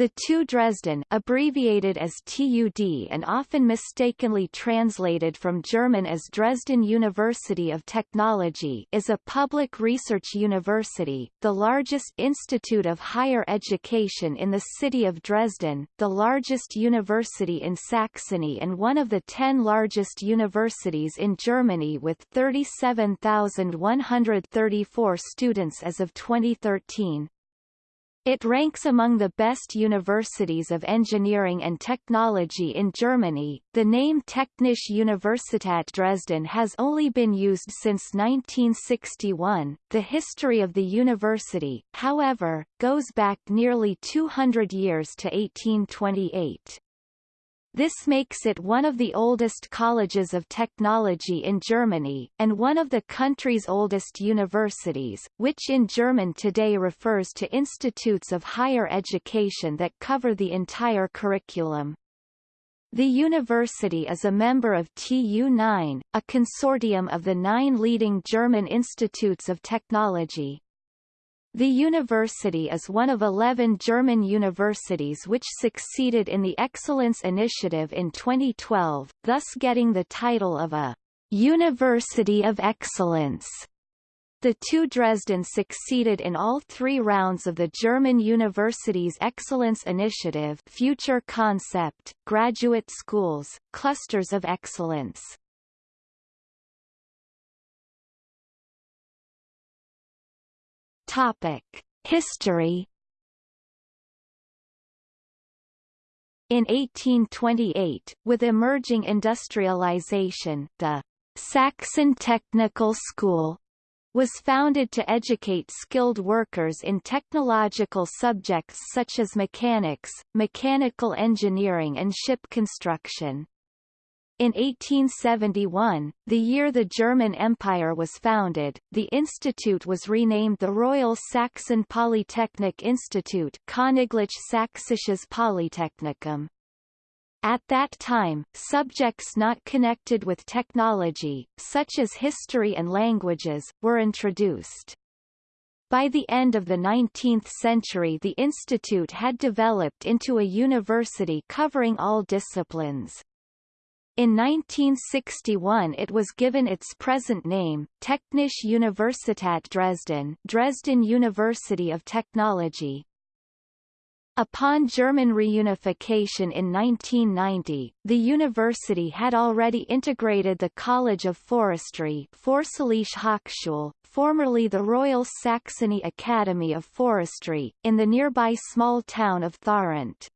The TU Dresden abbreviated as TUD and often mistakenly translated from German as Dresden University of Technology is a public research university, the largest institute of higher education in the city of Dresden, the largest university in Saxony and one of the ten largest universities in Germany with 37,134 students as of 2013. It ranks among the best universities of engineering and technology in Germany. The name Technische Universität Dresden has only been used since 1961. The history of the university, however, goes back nearly 200 years to 1828. This makes it one of the oldest colleges of technology in Germany, and one of the country's oldest universities, which in German today refers to institutes of higher education that cover the entire curriculum. The university is a member of TU9, a consortium of the nine leading German institutes of technology. The university is one of 11 German universities which succeeded in the Excellence Initiative in 2012, thus getting the title of a University of Excellence. The two Dresden succeeded in all three rounds of the German Universities Excellence Initiative Future Concept, Graduate Schools, Clusters of Excellence. Topic: History. In 1828, with emerging industrialization, the Saxon Technical School was founded to educate skilled workers in technological subjects such as mechanics, mechanical engineering and ship construction. In 1871, the year the German Empire was founded, the institute was renamed the Royal Saxon Polytechnic Institute Königlich Sächsisches Polytechnikum. At that time, subjects not connected with technology, such as history and languages, were introduced. By the end of the 19th century the institute had developed into a university covering all disciplines. In 1961 it was given its present name, Technische Universität Dresden Dresden University of Technology. Upon German reunification in 1990, the university had already integrated the College of Forestry Hochschule, formerly the Royal Saxony Academy of Forestry, in the nearby small town of Tharandt.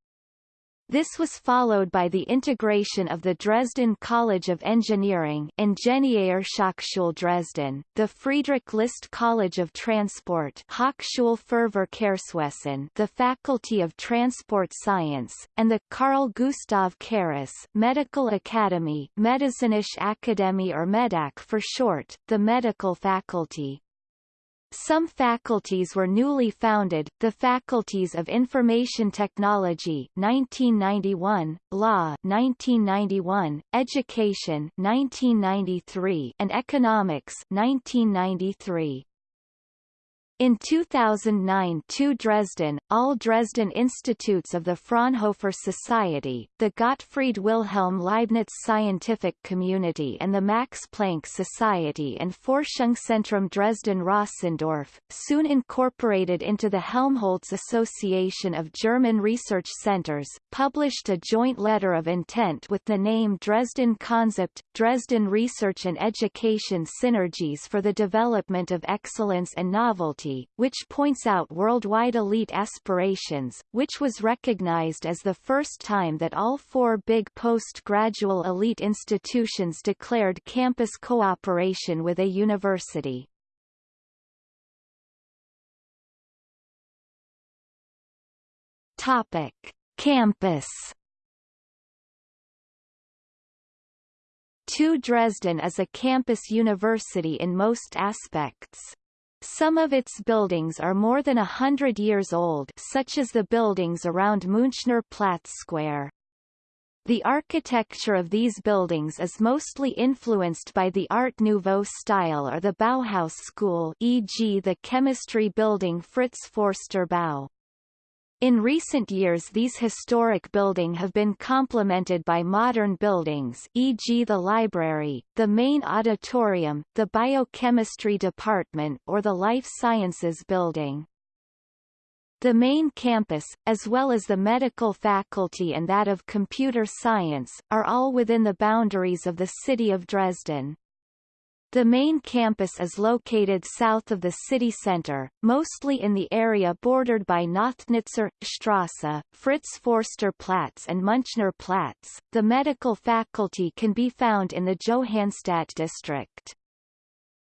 This was followed by the integration of the Dresden College of Engineering Ingenieurhochschule Dresden, the Friedrich List College of Transport Hochschule für Verkehrswesen the Faculty of Transport Science, and the Carl Gustav Carus Medical Academy Medizinische Akademie or MEDAK for short, the Medical Faculty. Some faculties were newly founded, the Faculties of Information Technology 1991, Law 1991, Education 1993, and Economics 1993. In 2009 TU Dresden, all Dresden Institutes of the Fraunhofer Society, the Gottfried Wilhelm Leibniz Scientific Community and the Max Planck Society and Forschungszentrum Dresden-Rossendorf, soon incorporated into the Helmholtz Association of German Research Centers, published a joint letter of intent with the name Dresden Konzept, Dresden Research and Education Synergies for the Development of Excellence and Novelty which points out worldwide elite aspirations, which was recognized as the first time that all four big post-gradual elite institutions declared campus cooperation with a university. Topic: Campus. TU Dresden is a campus university in most aspects. Some of its buildings are more than a hundred years old such as the buildings around Münchner Platz Square. The architecture of these buildings is mostly influenced by the Art Nouveau style or the Bauhaus school e.g. the chemistry building Fritz Foerster Bau. In recent years these historic buildings have been complemented by modern buildings e.g. the library, the main auditorium, the biochemistry department or the life sciences building. The main campus, as well as the medical faculty and that of computer science, are all within the boundaries of the city of Dresden. The main campus is located south of the city center, mostly in the area bordered by Nothnitzer Strasse, Fritz Foerster Platz and Münchner Platz. The medical faculty can be found in the Johannstadt district.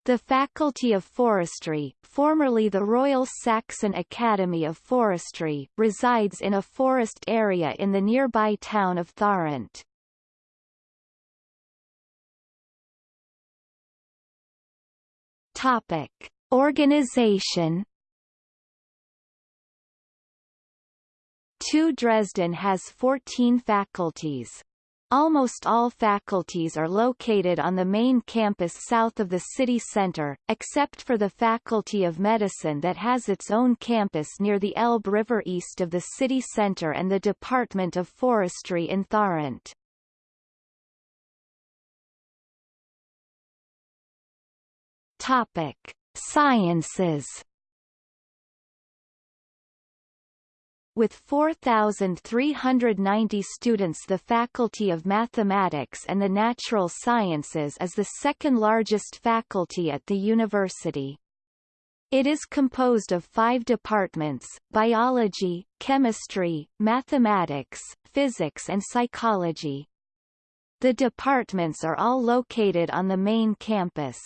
The Faculty of Forestry, formerly the Royal Saxon Academy of Forestry, resides in a forest area in the nearby town of Tharandt. Topic: Organization. TU Dresden has 14 faculties. Almost all faculties are located on the main campus south of the city center, except for the Faculty of Medicine that has its own campus near the Elbe River east of the city center and the Department of Forestry in Tharandt. Topic: Sciences. With 4,390 students the Faculty of Mathematics and the Natural Sciences is the second largest faculty at the university. It is composed of five departments, biology, chemistry, mathematics, physics and psychology. The departments are all located on the main campus.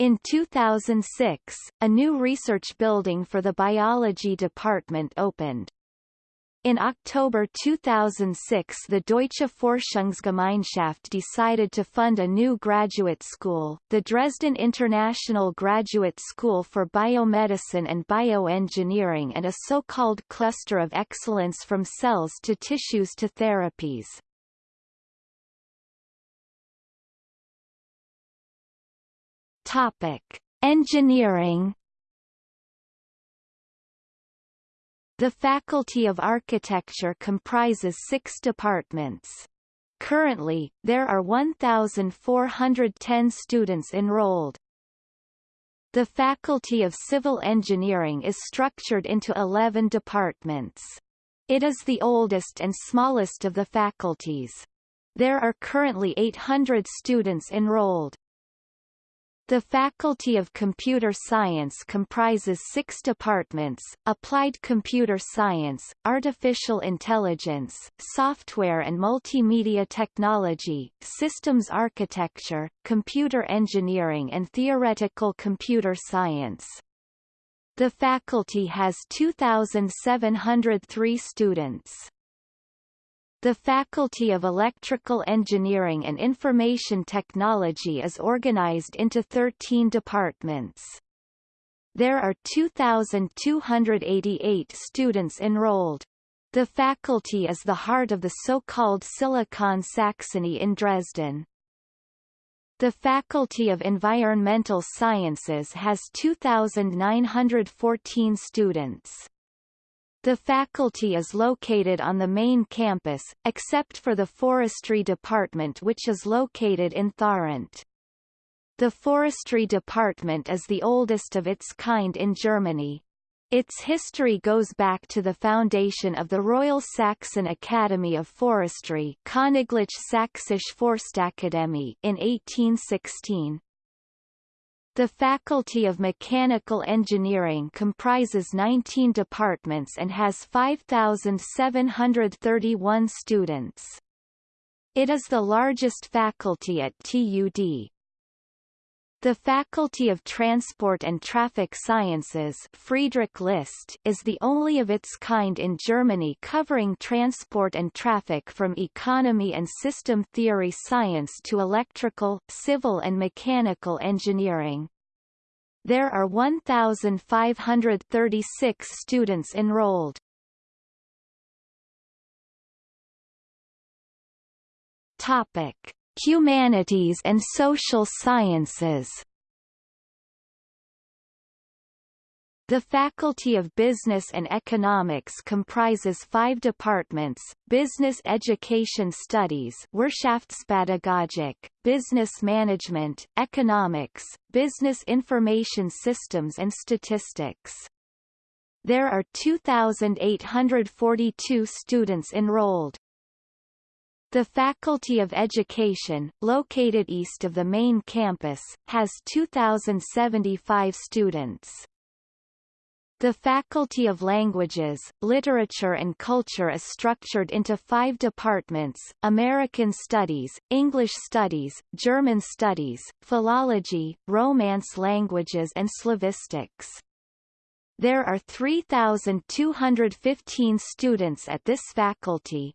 In 2006, a new research building for the biology department opened. In October 2006 the Deutsche Forschungsgemeinschaft decided to fund a new graduate school, the Dresden International Graduate School for Biomedicine and Bioengineering and a so-called cluster of excellence from cells to tissues to therapies. Topic: Engineering. The Faculty of Architecture comprises six departments. Currently, there are 1,410 students enrolled. The Faculty of Civil Engineering is structured into 11 departments. It is the oldest and smallest of the faculties. There are currently 800 students enrolled. The Faculty of Computer Science comprises six departments, Applied Computer Science, Artificial Intelligence, Software and Multimedia Technology, Systems Architecture, Computer Engineering and Theoretical Computer Science. The faculty has 2,703 students. The Faculty of Electrical Engineering and Information Technology is organized into 13 departments. There are 2,288 students enrolled. The faculty is the heart of the so-called Silicon Saxony in Dresden. The Faculty of Environmental Sciences has 2,914 students. The faculty is located on the main campus, except for the forestry department which is located in Tharandt. The forestry department is the oldest of its kind in Germany. Its history goes back to the foundation of the Royal Saxon Academy of Forestry Forstakademie in 1816. The Faculty of Mechanical Engineering comprises 19 departments and has 5,731 students. It is the largest faculty at TUD. The Faculty of Transport and Traffic Sciences Friedrich List is the only of its kind in Germany covering transport and traffic from economy and system theory science to electrical, civil and mechanical engineering. There are 1,536 students enrolled. Topic: Humanities and Social Sciences. The Faculty of Business and Economics comprises five departments, Business Education Studies Wirtschaftspädagogik, Business Management, Economics, Business Information Systems and Statistics. There are 2,842 students enrolled. The Faculty of Education, located east of the main campus, has 2,075 students. The Faculty of Languages, Literature and Culture is structured into five departments, American Studies, English Studies, German Studies, Philology, Romance Languages and Slavistics. There are 3,215 students at this faculty.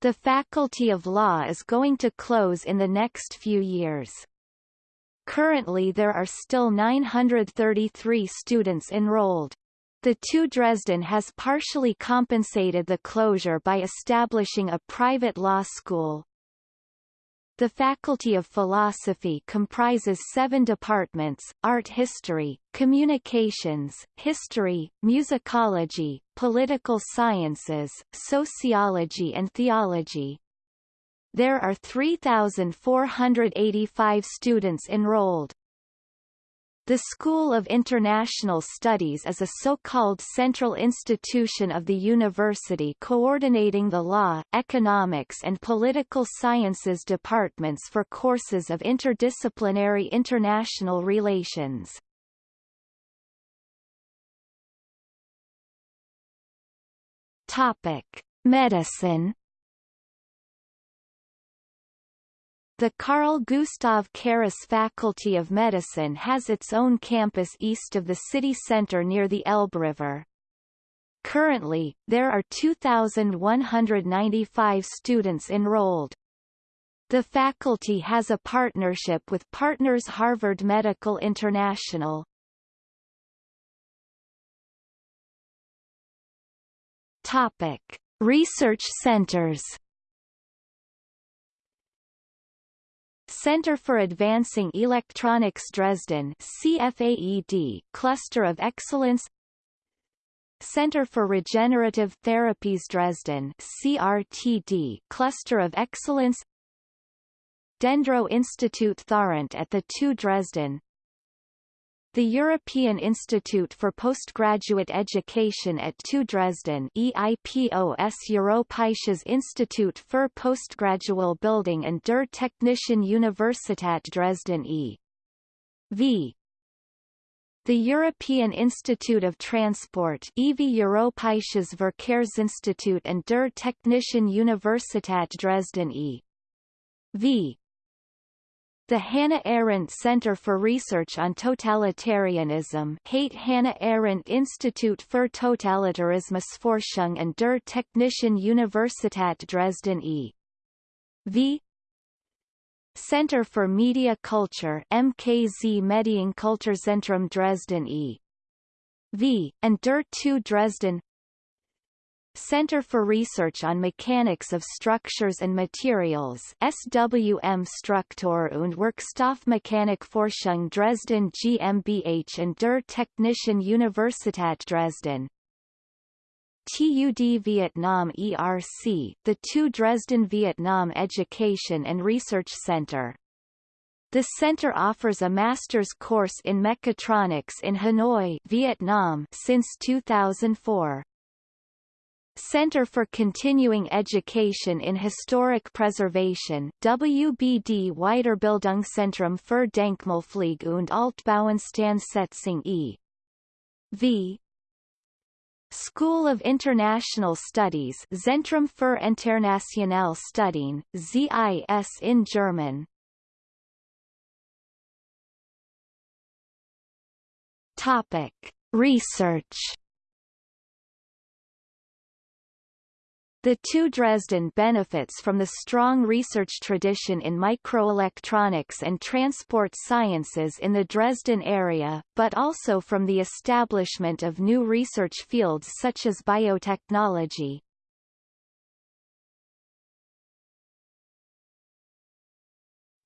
The Faculty of Law is going to close in the next few years. Currently there are still 933 students enrolled. The TU Dresden has partially compensated the closure by establishing a private law school. The Faculty of Philosophy comprises seven departments, art history, communications, history, musicology, political sciences, sociology and theology. There are 3,485 students enrolled. The School of International Studies is a so-called central institution of the university coordinating the law, economics and political sciences departments for courses of interdisciplinary international relations. Topic: Medicine The Carl Gustav Carus Faculty of Medicine has its own campus east of the city center near the Elbe River. Currently, there are 2,195 students enrolled. The faculty has a partnership with Partners Harvard Medical International. Topic: Research centers Center for Advancing Electronics Dresden CFAED Cluster of Excellence. Center for Regenerative Therapies Dresden CRTD Cluster of Excellence. Dendro Institute Tharandt at the TU Dresden the European Institute for Postgraduate Education at TU Dresden EIPOS Europäisches Institut für Postgradual Building and der Technischen Universität Dresden e.V. The European Institute of Transport EV Europäisches Verkehrsinstitut and der Technischen Universität Dresden e.V. The Hannah Arendt Center for Research on Totalitarianism HAIT Hannah Arendt Institut für Totalitarismusforschung und der Technischen Universität Dresden e.V. Center for Media Culture MKZ Medienkulturzentrum Dresden e.V. and der TU Dresden Center for Research on Mechanics of Structures and Materials SWM Struktur und Werkstoffmechanikforschung Dresden GmbH and der Technischen Universität Dresden TUD Vietnam ERC, the TU Dresden Vietnam Education and Research Center. The center offers a master's course in mechatronics in Hanoi, Vietnam since 2004. Center for Continuing Education in Historic Preservation WBD Weiterbildungszentrum für Denkmalpflege und Altbauinstandsetzung e.V. School of International Studies Zentrum für Internationale Studien, ZIS in German Topic. Research The TU Dresden benefits from the strong research tradition in microelectronics and transport sciences in the Dresden area, but also from the establishment of new research fields such as biotechnology.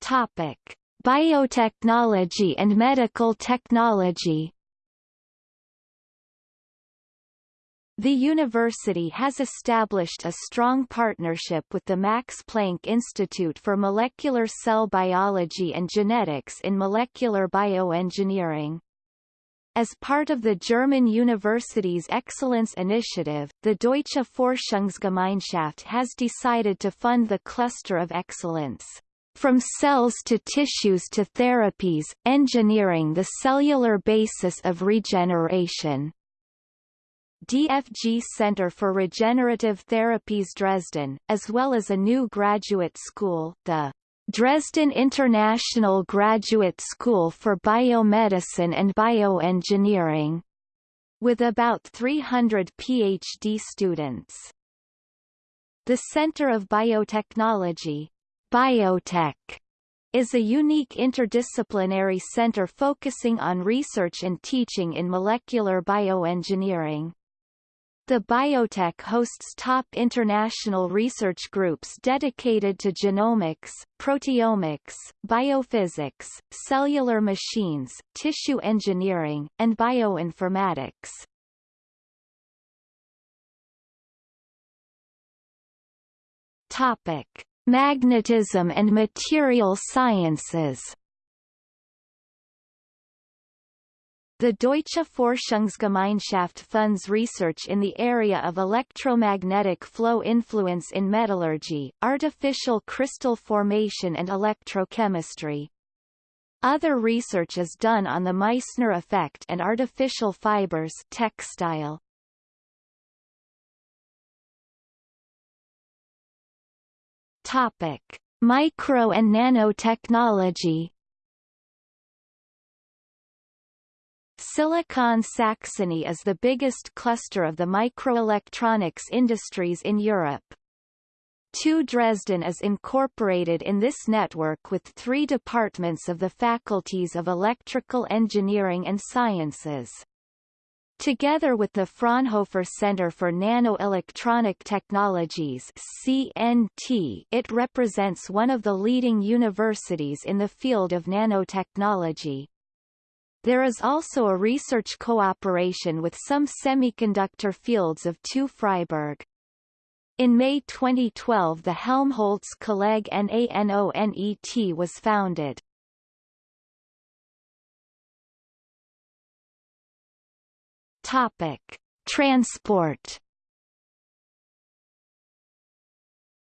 Topic: Biotechnology and medical technology The university has established a strong partnership with the Max Planck Institute for Molecular Cell Biology and Genetics in Molecular Bioengineering. As part of the German university's Excellence Initiative, the Deutsche Forschungsgemeinschaft has decided to fund the Cluster of Excellence. From cells to tissues to therapies, engineering the cellular basis of regeneration. DFG Center for Regenerative Therapies Dresden, as well as a new graduate school, the Dresden International Graduate School for Biomedicine and Bioengineering, with about 300 PhD students. The Center of Biotechnology, Biotech, is a unique interdisciplinary center focusing on research and teaching in molecular bioengineering. The biotech hosts top international research groups dedicated to genomics, proteomics, biophysics, cellular machines, tissue engineering, and bioinformatics. Topic: Magnetism and material sciences The Deutsche Forschungsgemeinschaft funds research in the area of electromagnetic flow influence in metallurgy, artificial crystal formation and electrochemistry. Other research is done on the Meissner effect and artificial fibers textile. Topic: Micro and nanotechnology Silicon Saxony is the biggest cluster of the microelectronics industries in Europe. TU Dresden is incorporated in this network with three departments of the faculties of electrical engineering and sciences. Together with the Fraunhofer Center for Nanoelectronic Technologies CNT, it represents one of the leading universities in the field of nanotechnology. There is also a research cooperation with some semiconductor fields of TU Freiberg. In May 2012 the Helmholtz Kolleg NANONET was founded. Topic. Transport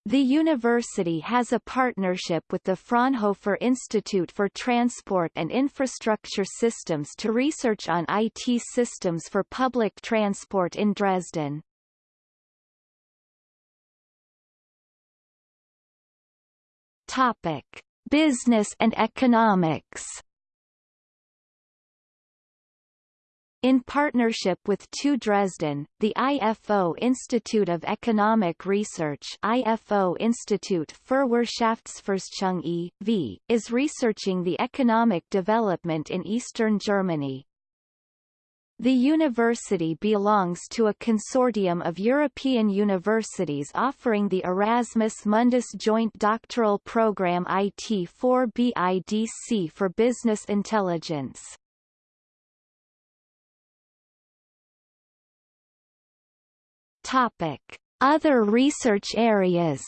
The university has a partnership with the Fraunhofer Institute for Transport and Infrastructure Systems to research on IT systems for public transport in Dresden. Topic: Business and economics In partnership with TU Dresden, the IFO Institute of Economic Research IFO Institut für Wirtschaftsforschung e.V., is researching the economic development in eastern Germany. The university belongs to a consortium of European universities offering the Erasmus Mundus Joint Doctoral Program IT4BIDC for Business Intelligence. Topic: Other research areas.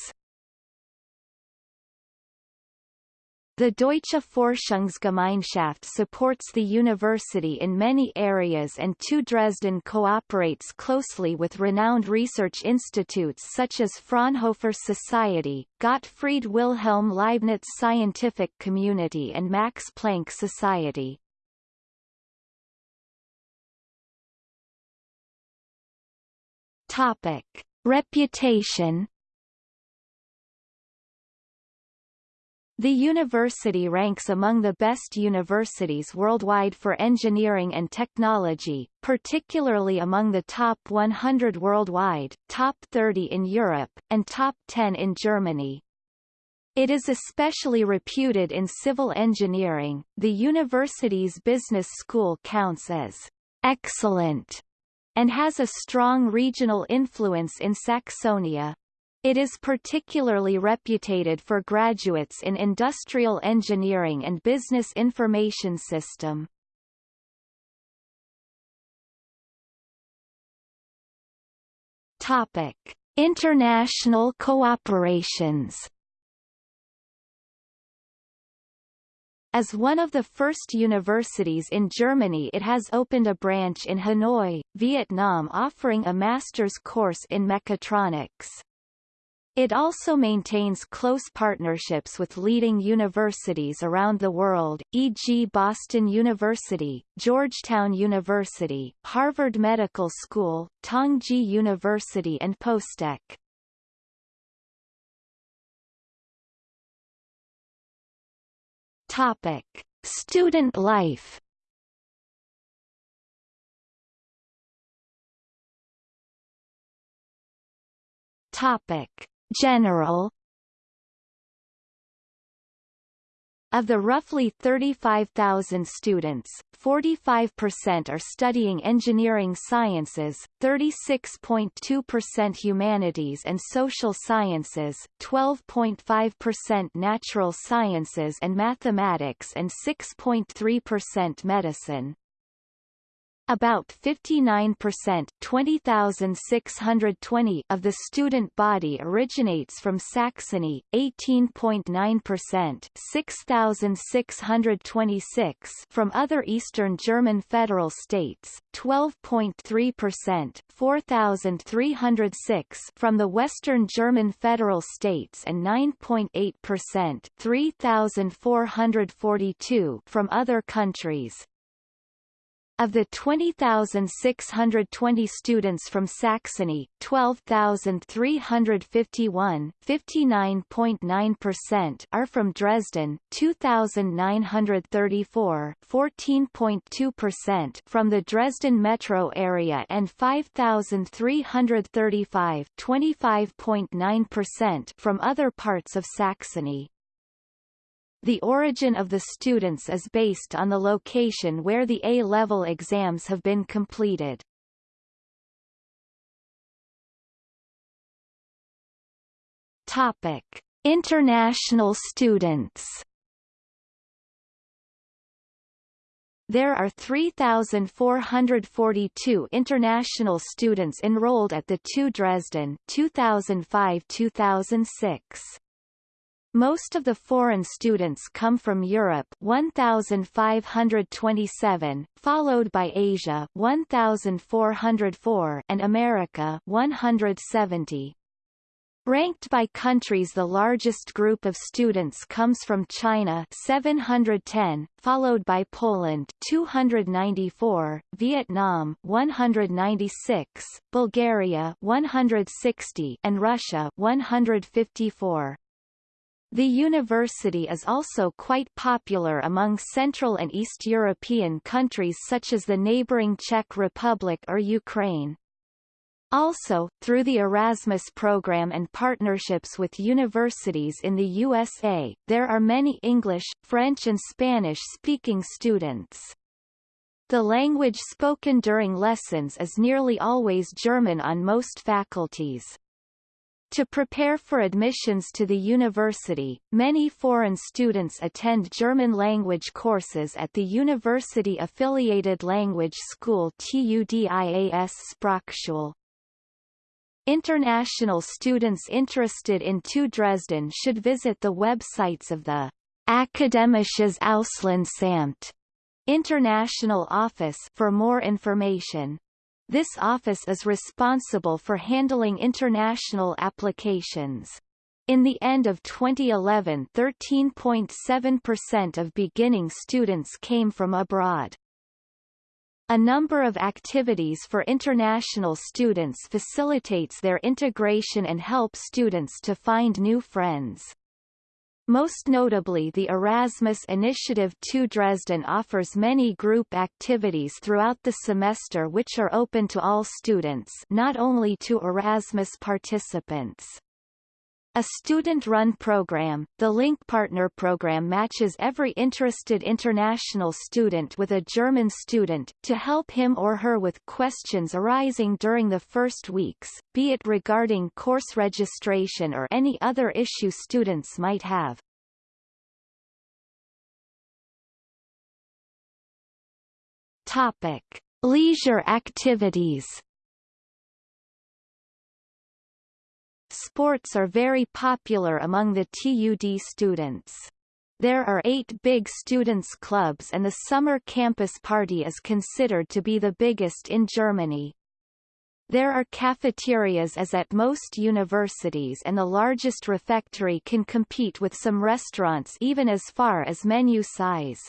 The Deutsche Forschungsgemeinschaft supports the university in many areas and TU Dresden cooperates closely with renowned research institutes such as Fraunhofer Society, Gottfried Wilhelm Leibniz Scientific Community and Max Planck Society. Topic: Reputation. The university ranks among the best universities worldwide for engineering and technology, particularly among the top 100 worldwide, top 30 in Europe, and top 10 in Germany. It is especially reputed in civil engineering. The university's business school counts as excellent and has a strong regional influence in Saxonia. It is particularly reputed for graduates in industrial engineering and business information system. Topic: International cooperations As one of the first universities in Germany it has opened a branch in Hanoi, Vietnam offering a master's course in mechatronics. It also maintains close partnerships with leading universities around the world, e.g. Boston University, Georgetown University, Harvard Medical School, Tongji University and POSTECH. Topic: Student life. Topic: General. Of the roughly 35,000 students, 45% are studying engineering sciences, 36.2% humanities and social sciences, 12.5% natural sciences and mathematics and 6.3% medicine. About 59% 20,620 of the student body originates from Saxony, 18.9% 6,626 from other Eastern German federal states, 12.3% 4,306 from the Western German federal states and 9.8% 3,442 from other countries. Of the 20,620 students from Saxony, 12,351 59.9% are from Dresden, 2,934 14.2% from the Dresden metro area and 5,335 25.9% from other parts of Saxony. The origin of the students is based on the location where the A-level exams have been completed. Topic: International students. There are 3,442 international students enrolled at the TU Dresden 2005-2006. Most of the foreign students come from Europe 1527, followed by Asia 1404 and America 170. Ranked by countries the largest group of students comes from China 710, followed by Poland 294, Vietnam 196, Bulgaria 160 and Russia 154. The university is also quite popular among Central and East European countries such as the neighboring Czech Republic or Ukraine. Also, through the Erasmus program and partnerships with universities in the USA, there are many English, French and Spanish-speaking students. The language spoken during lessons is nearly always German on most faculties. To prepare for admissions to the university, many foreign students attend German-language courses at the university-affiliated language school TUDIAS Sprachschule. International students interested in TU Dresden should visit the websites of the Akademisches Auslandsamt International Office for more information. This office is responsible for handling international applications. In the end of 2011 13.7% of beginning students came from abroad. A number of activities for international students facilitates their integration and help students to find new friends. Most notably the Erasmus Initiative to Dresden offers many group activities throughout the semester which are open to all students not only to Erasmus participants. A student-run program, the Link Partner program matches every interested international student with a German student, to help him or her with questions arising during the first weeks, be it regarding course registration or any other issue students might have. Topic. Leisure activities Sports are very popular among the TUD students. There are eight big students' clubs and the summer campus party is considered to be the biggest in Germany. There are cafeterias as at most universities and the largest refectory can compete with some restaurants even as far as menu size.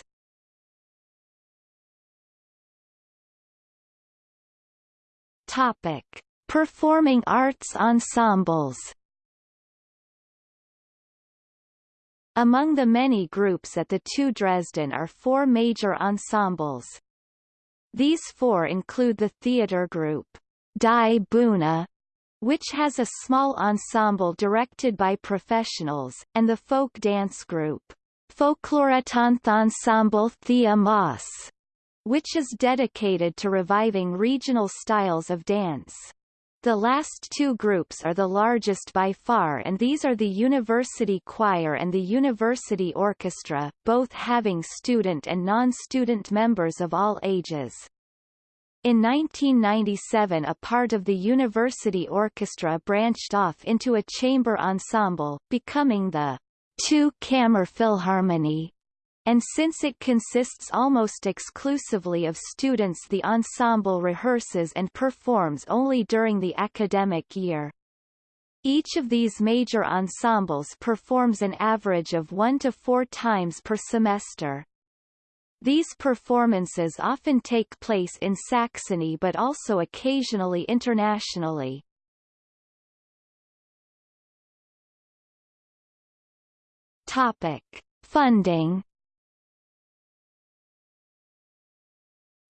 Topic: Performing arts ensembles. Among the many groups at the TU Dresden are four major ensembles. These four include the theatre group, Die Bühne, which has a small ensemble directed by professionals, and the folk dance group, Folkloretanzensemble Thea Maass, which is dedicated to reviving regional styles of dance. The last two groups are the largest by far and these are the University Choir and the University Orchestra, both having student and non-student members of all ages. In 1997 a part of the university orchestra branched off into a chamber ensemble, becoming the TU Kammerphilharmonie and since it consists almost exclusively of students the ensemble rehearses and performs only during the academic year. Each of these major ensembles performs an average of one to four times per semester. These performances often take place in Saxony but also occasionally internationally. Topic. Funding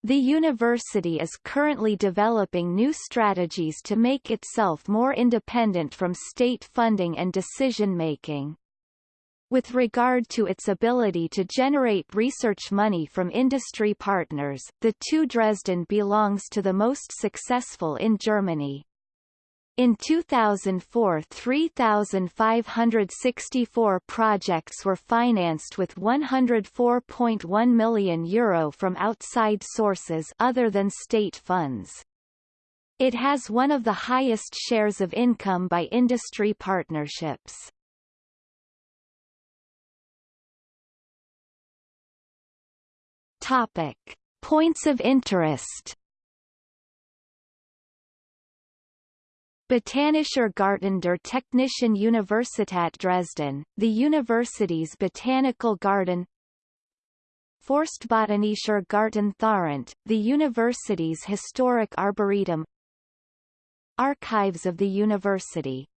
The university is currently developing new strategies to make itself more independent from state funding and decision-making. With regard to its ability to generate research money from industry partners, the TU Dresden belongs to the most successful in Germany. In 2004 3,564 projects were financed with €104.1 million Euro from outside sources other than state funds. It has one of the highest shares of income by industry partnerships. Topic. Points of interest Botanischer Garten der Technischen Universität Dresden, the university's botanical garden. Forstbotanischer Garten Tharandt, the university's historic arboretum. Archives of the university.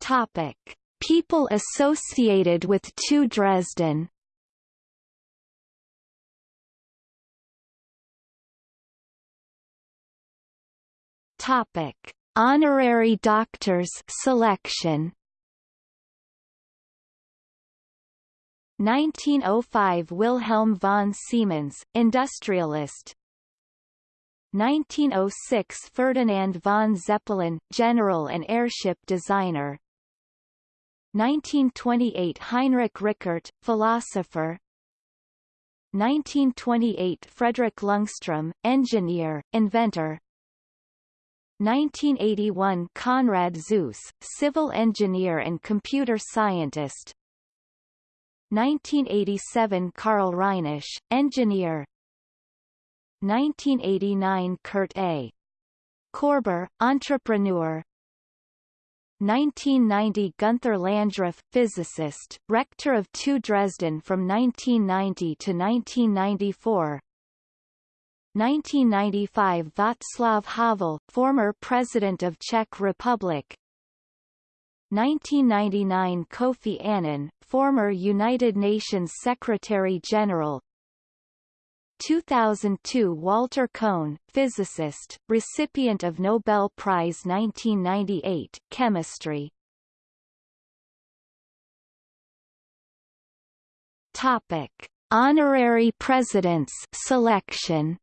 Topic. People associated with TU Dresden Topic: Honorary doctors selection. 1905 Wilhelm von Siemens, industrialist. 1906 Ferdinand von Zeppelin, general and airship designer. 1928 Heinrich Rickert, philosopher. 1928 Frederick Ljungström, engineer, inventor. 1981 Konrad Zuse, civil engineer and computer scientist. 1987 Karl Reinisch, engineer. 1989 Kurt A. Korber, entrepreneur. 1990 Gunther Landgraf, physicist, rector of TU Dresden from 1990 to 1994 1995 Václav Havel, former President of Czech Republic. 1999 Kofi Annan, former United Nations Secretary-General 2002 Walter Kohn, physicist, recipient of Nobel Prize 1998, Chemistry. Topic. Honorary Presidents selection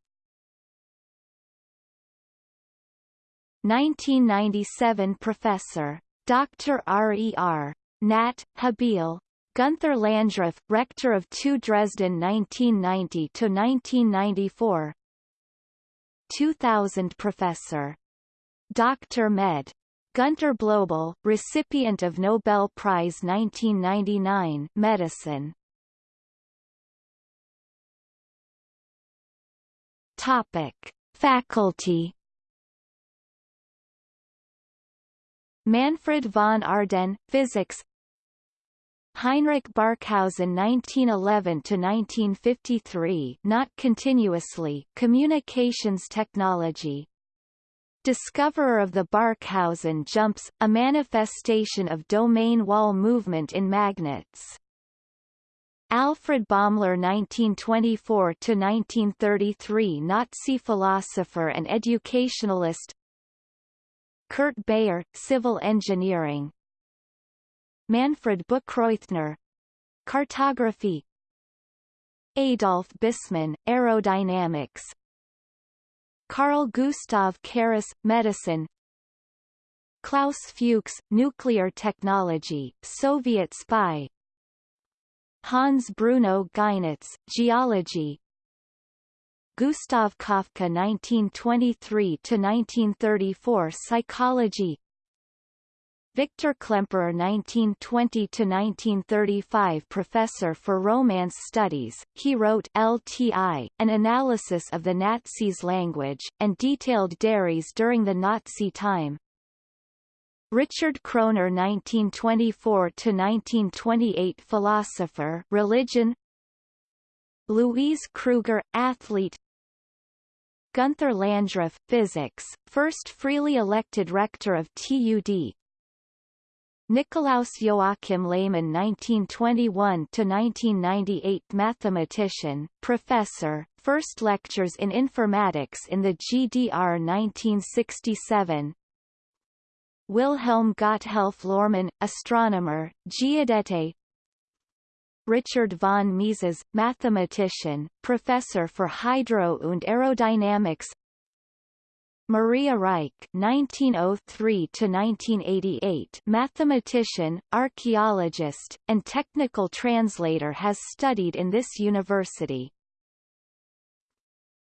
1997 Professor. Dr. R.E.R. Nat. Habil. Gunther Landgraf, rector of TU Dresden 1990–1994 2000 Professor. Dr. Med. Gunter Blobel, recipient of Nobel Prize 1999 Medicine. Topic: Faculty Manfred von Ardenne, Physics Heinrich Barkhausen 1911–1953 not continuously Communications Technology Discoverer of the Barkhausen jumps, a manifestation of domain wall movement in magnets. Alfred Baumler 1924–1933 Nazi philosopher and educationalist Kurt Bayer, Civil Engineering. Manfred Buchroithner Cartography. Adolf Busemann, Aerodynamics. Carl Gustav Carus, Medicine. Klaus Fuchs, Nuclear Technology, Soviet spy. Hans Bruno Geinitz, Geology Gustav Kafka 1923–1934 Psychology Victor Klemperer 1920–1935 Professor for Romance Studies, he wrote LTI, an analysis of the Nazis' language, and detailed dairies during the Nazi time. Richard Kroner 1924–1928 Philosopher religion Louise Kruger, athlete Gunther Landgraf, Physics, first freely elected rector of TUD Nikolaus Joachim Lehmann 1921–1998 Mathematician, professor, first lectures in informatics in the GDR 1967 Wilhelm Gotthelf Lohrmann, astronomer, Giudete Richard von Mises, mathematician, professor for hydro und aerodynamics Maria Reiche (1903–1988), mathematician, archaeologist, and technical translator, has studied in this university.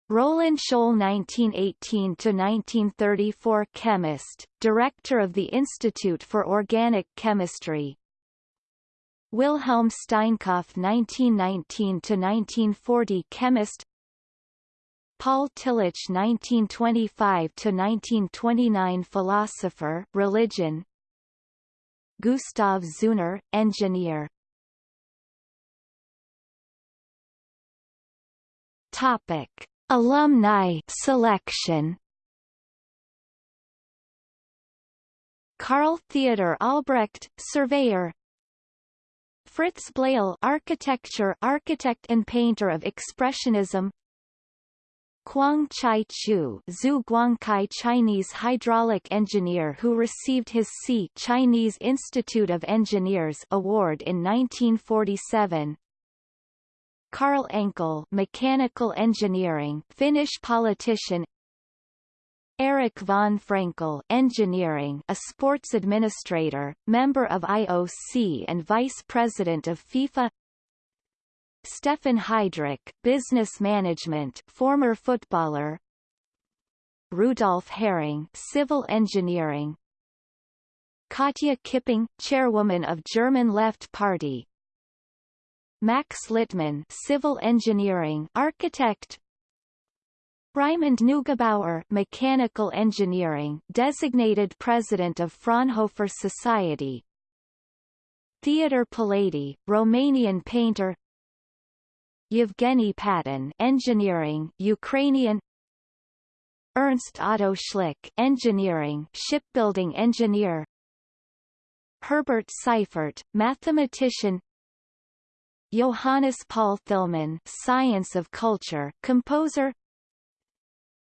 Roland Scholl 1918–1934 chemist, director of the Institute for Organic Chemistry, Wilhelm Steinkopf 1919–1940 chemist. Paul Tillich 1925–1929 philosopher religion. Gustav Zeuner, engineer. Topic. Alumni selection. Carl Theodor Albrecht, surveyor Fritz Bleyl architecture architect and painter of Expressionism. Kwang Chai Chu Zhu Guangkai Chinese hydraulic engineer who received his C Chinese Institute of Engineers award in 1947 Karl Enckell mechanical engineering Finnish politician Erik von Frenckell engineering a sports administrator, member of IOC and vice president of FIFA. Steffen Heidrich business management former footballer. Rudolf Hering civil engineering. Katja Kipping chairwoman of German Left Party. Max Littmann civil engineering architect Raimund Neugebauer mechanical engineering designated president of Fraunhofer Society. Theodor Pallady, Romanian painter. Yevgeny Paton engineering Ukrainian. Ernst Otto Schlick engineering shipbuilding engineer. Herbert Seifert mathematician. Johannes Paul Thilman science of culture composer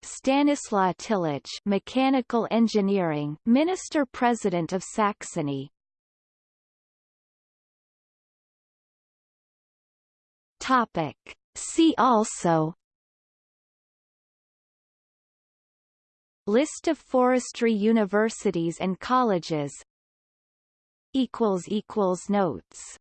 Stanislaw Tillich Mechanical Engineering Minister President of Saxony. Topic. See also. List of forestry universities and colleges. Equals equals notes